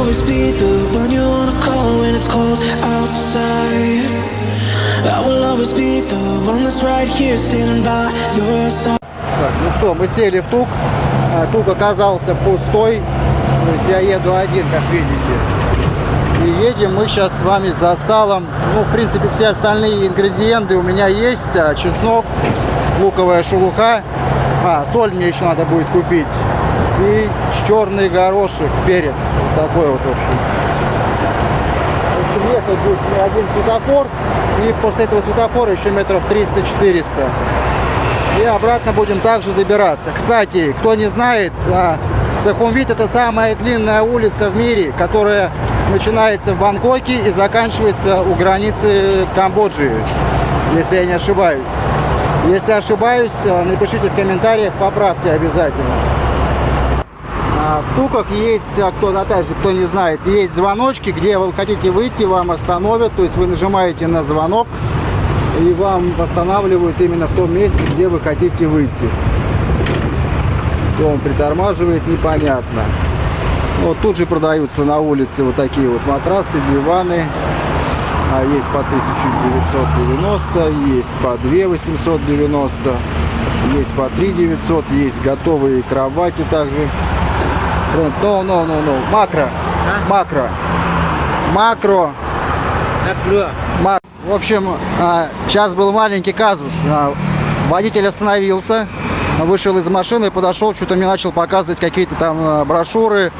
always be the one you wanna call when it's cold outside. I will always be the one that's right here standing by your side. Так, ну что, мы сели в тук. А, Тук оказался пустой. То есть я еду один, как видите. И едем мы сейчас с вами за салом. Ну, в принципе, все остальные ингредиенты у меня есть. А, Чеснок, луковая шелуха. А, соль мне еще надо будет купить. И черный горошек, перец. Вот такой вот, в общем. В общем, ехать будет один светофор. И после этого светофора еще метров 300-400. И обратно будем также добираться. Кстати, кто не знает, а, Сахумвит это самая длинная улица в мире, которая начинается в Бангкоке и заканчивается у границы Камбоджи, если я не ошибаюсь. Если ошибаюсь, напишите в комментариях, поправьте обязательно. В Туках есть, а, кто, опять же, кто не знает, есть звоночки, где вы хотите выйти, вам остановят, то есть вы нажимаете на звонок, и вам восстанавливают именно в том месте, где вы хотите выйти. То он притормаживает, непонятно. Вот тут же продаются на улице вот такие вот матрасы, диваны. А есть по 1990, есть по 2890, есть по 3900, есть готовые кровати также. Ну, ну, ну, ну, макро, макро, макро, Ма- В общем, а, сейчас был маленький казус. А, Водитель остановился, вышел из машины, подошел, что-то мне начал показывать какие-то там а, брошюры,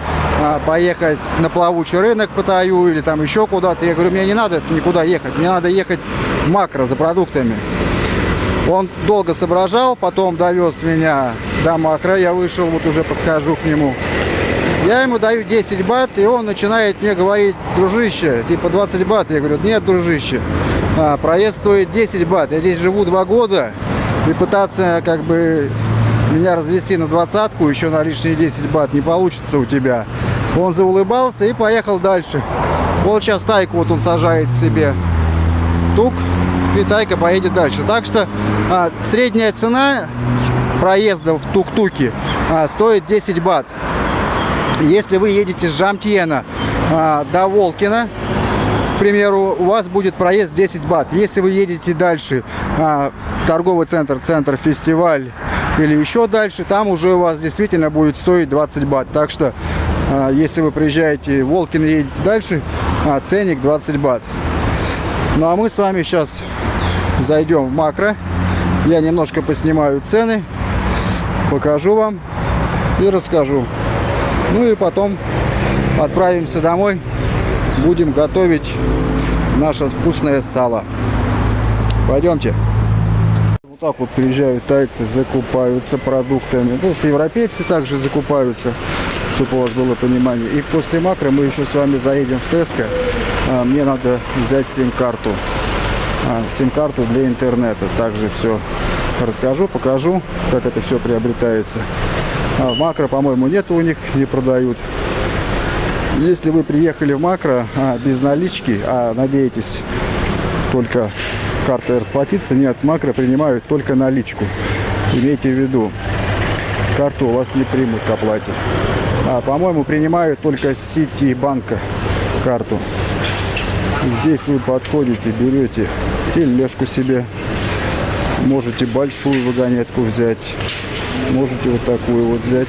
а, поехать на плавучий рынок по Таю или там еще куда-то. Я говорю, мне не надо никуда ехать, мне надо ехать в макро за продуктами. Он долго соображал, потом довез меня до макро, я вышел, вот уже подхожу к нему. Я ему даю 10 бат, и он начинает мне говорить, дружище, типа 20 бат. Я говорю, нет, дружище, а, проезд стоит 10 бат. Я здесь живу 2 года, и пытаться как бы меня развести на двадцатку, еще на лишние 10 бат не получится у тебя. Он заулыбался и поехал дальше. Вот сейчас тайку вот он сажает к себе в тук, и тайка поедет дальше. Так что а, средняя цена проезда в тук-туке а, стоит 10 бат. Если вы едете с Жамтьена а, до Волкина, к примеру, у вас будет проезд 10 бат. Если вы едете дальше, а, торговый центр, центр, фестиваль или еще дальше, там уже у вас действительно будет стоить 20 бат. Так что, а, если вы приезжаете в Волкин и едете дальше, а, ценник 20 бат. Ну а мы с вами сейчас зайдем в макро. Я немножко поснимаю цены, покажу вам и расскажу. Ну и потом отправимся домой. Будем готовить наше вкусное сало. Пойдемте. Вот так вот приезжают тайцы, закупаются продуктами. Ну, европейцы также закупаются, чтобы у вас было понимание. И после макро мы еще с вами заедем в Теско. А, Мне надо взять сим-карту. А, Сим-карту для интернета. Также все расскажу, покажу, как это все приобретается. А в макро, по-моему, нет у них, не продают. Если вы приехали в макро а, без налички, а надеетесь только картой расплатиться, нет, макро принимают только наличку. Имейте в виду, карту у вас не примут к оплате. А, по-моему, принимают только сети банка карту. Здесь вы подходите, берете тележку себе, можете большую вагонетку взять. Можете вот такую вот взять.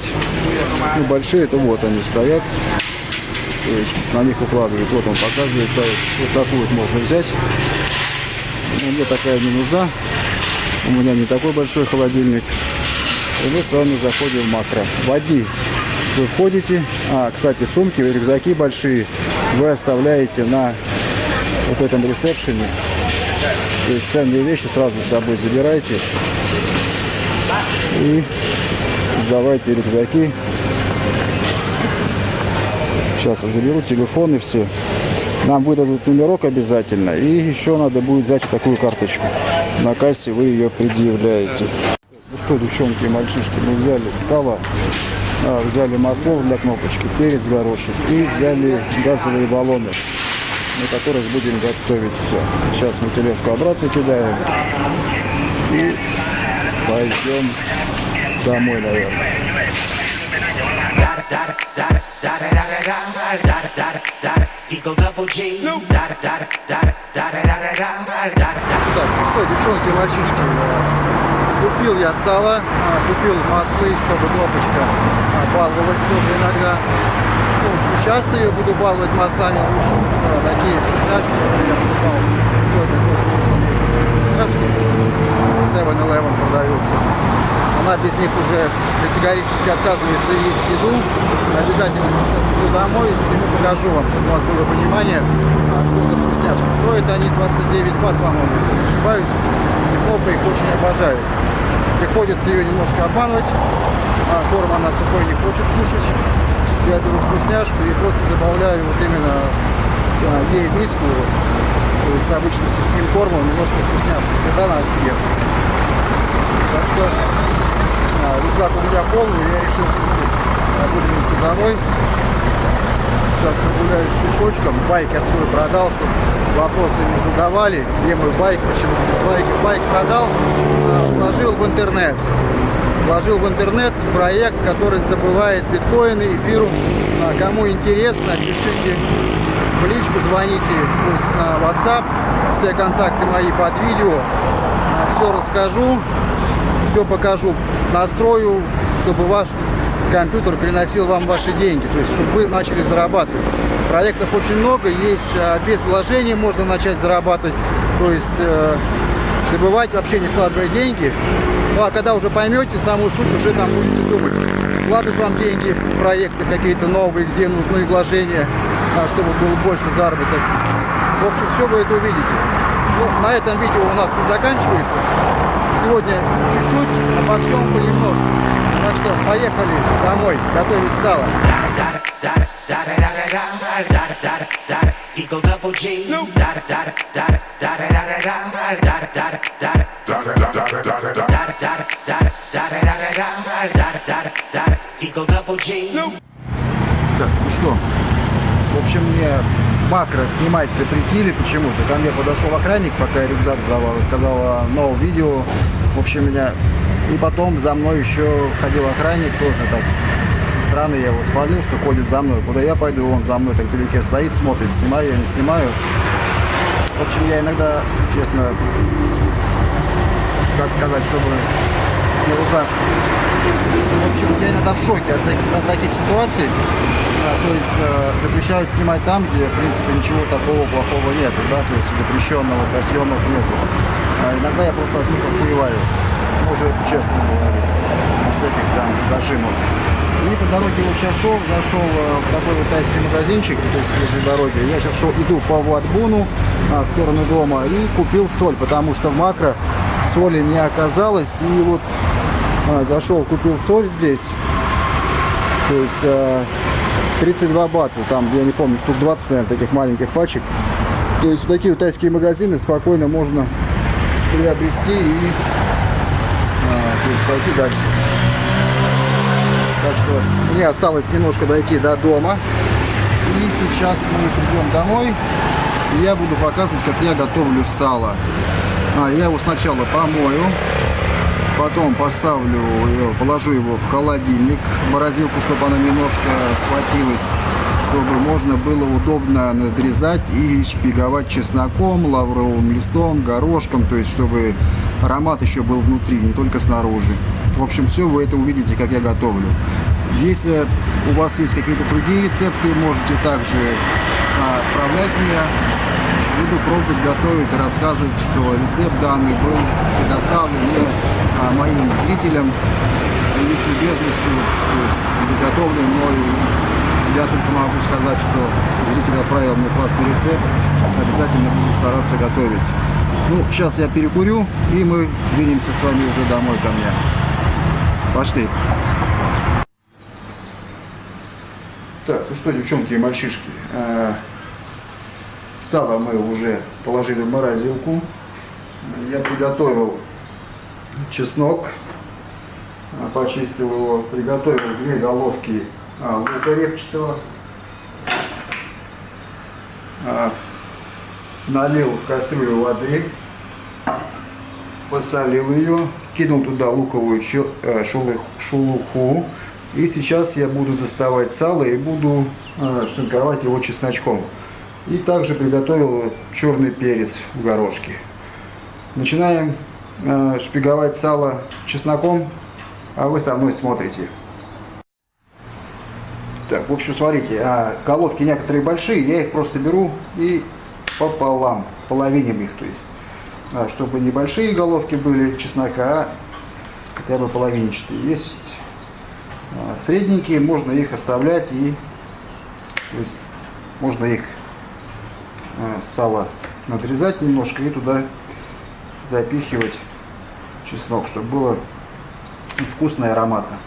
Ну, большие, это вот они стоят. То есть на них укладывают. Вот он показывает. То есть вот такую вот можно взять. Но мне такая не нужна. У меня не такой большой холодильник. И мы с вами заходим в макро. В одни вы входите. А, кстати, сумки, рюкзаки большие вы оставляете на вот этом ресепшене. То есть ценные вещи сразу с собой забирайте и сдавайте рюкзаки. Сейчас заберу телефон и все. Нам выдадут номерок обязательно. И еще надо будет взять такую карточку. На кассе вы ее предъявляете. Ну что, девчонки и мальчишки, мы взяли сало, а, взяли масло для кнопочки, перец горошек и взяли газовые баллоны, на которых будем готовить все. Сейчас мы тележку обратно кидаем и пойдем домой, наверное. Так, ну что, девчонки мальчишки, купил я сало, а, купил маслы, чтобы кнопочка а, баловалась тоже иногда. Ну, часто я буду баловать маслами лучше, а, такие вкусняшки, например, буду баловать. Сегодня тоже вкусняшки. 7-Eleven продаются. Она без них уже категорически отказывается есть еду. Обязательно сейчас приду домой, сниму, покажу вам, чтобы у вас было понимание, а, что за вкусняшки. Стоят они 29 бат, по-моему, если не ошибаюсь. И кнопка их очень обожает. Приходится ее немножко обманывать. А корм она сухой не хочет кушать. Я беру вкусняшку и просто добавляю вот именно а, ей миску, то есть обычно сухим кормом немножко вкусняшек. Тогда она ест. Так что а, рюкзак у меня полный, я решил выдвинуться домой. Сейчас прогуляюсь пешочком. Байк я свой продал, чтобы вопросы не задавали. Где мой байк, почему без байка. Байк продал, а, вложил в интернет. Вложил в интернет проект, который добывает биткоины, эфиру. А, Кому интересно, пишите в личку, звоните на WhatsApp. Все контакты мои под видео. Все расскажу все покажу, настрою, чтобы ваш компьютер приносил вам ваши деньги, то есть чтобы вы начали зарабатывать. Проектов очень много, есть а, без вложений можно начать зарабатывать, то есть э, добывать вообще не вкладывая деньги. Ну а когда уже поймете самую суть, уже там будете думать, вкладывать вам деньги в проекты какие-то новые, где нужны вложения, а, чтобы был больше заработок. В общем, все вы это увидите. Ну, на этом видео у нас не заканчивается. Сегодня чуть-чуть, обо всем понемножку. Так что поехали домой готовить сало. Eagle double G. Так, ну что, в общем, мне макро снимать запретили почему-то. Ко мне подошел охранник, пока я рюкзак сдавал, и сказал, «А, no видео. В общем, меня... И потом за мной еще ходил охранник тоже так со стороны я его спалил, что ходит за мной. Куда я пойду, он за мной так вдалеке стоит, смотрит, снимаю я, не снимаю. В общем, я иногда, честно, как сказать, чтобы не ругаться. В общем, я иногда в шоке от, от таких ситуаций. А, То есть э, запрещают снимать там, где, в принципе, ничего такого плохого нет, да, то есть запрещенного для съемок нету. А иногда я просто от них охуеваю. Может, честно говорю, без всяких там зажимов. И по дороге вот сейчас шел, зашел э, в такой вот тайский магазинчик, то есть ближе дороги. Я сейчас шел, иду по Ватбуну а, в сторону дома и купил соль, потому что в макро соли не оказалось. И вот а, зашел, купил соль здесь. То есть э, 32 бата, там, я не помню, штук 20, наверное, таких маленьких пачек. То есть вот такие вот тайские магазины спокойно можно приобрести и а, то есть пойти дальше. Так что мне осталось немножко дойти до дома. И сейчас мы придем домой. И я буду показывать, как я готовлю сало. А, я его сначала помою. Потом поставлю, положу его в холодильник, морозилку, чтобы она немножко схватилась, чтобы можно было удобно надрезать и шпиговать чесноком, лавровым листом, горошком, то есть чтобы аромат еще был внутри, не только снаружи. В общем, все вы это увидите, как я готовлю. Если у вас есть какие-то другие рецепты, можете также а, отправлять мне буду пробовать готовить и рассказывать, что рецепт данный был предоставлен мне, а, моим зрителям. И если без вести, то есть приготовлен мною, я только могу сказать, что зритель отправил мне классный рецепт, обязательно буду стараться готовить. Ну, сейчас я перекурю, и мы двинемся с вами уже домой ко мне. Пошли. Так, ну что, девчонки и мальчишки, э, Сало мы уже положили в морозилку. Я приготовил чеснок, а, почистил его, приготовил две головки а, лука репчатого. А, Налил в кастрюлю воды, посолил ее, кинул туда луковую э, шелух- шелуху. И сейчас я буду доставать сало и буду э, шинковать его чесночком. И также приготовил черный перец в горошке. Начинаем э, шпиговать сало чесноком, а вы со мной смотрите. Так, в общем, смотрите, а головки некоторые большие, я их просто беру и пополам, половиним их, то есть, а, чтобы небольшие головки были чеснока, а хотя бы половинчатые. Есть а, средненькие, можно их оставлять и, то есть, можно их а, сало надрезать немножко и туда запихивать чеснок, чтобы было вкусно и ароматно.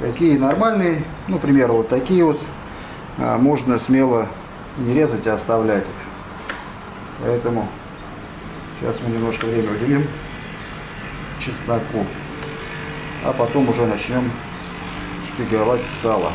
Какие нормальные, ну, к вот такие вот, а, можно смело не резать, а оставлять их. Поэтому сейчас мы немножко время уделим чесноку, а потом уже начнем шпиговать сало.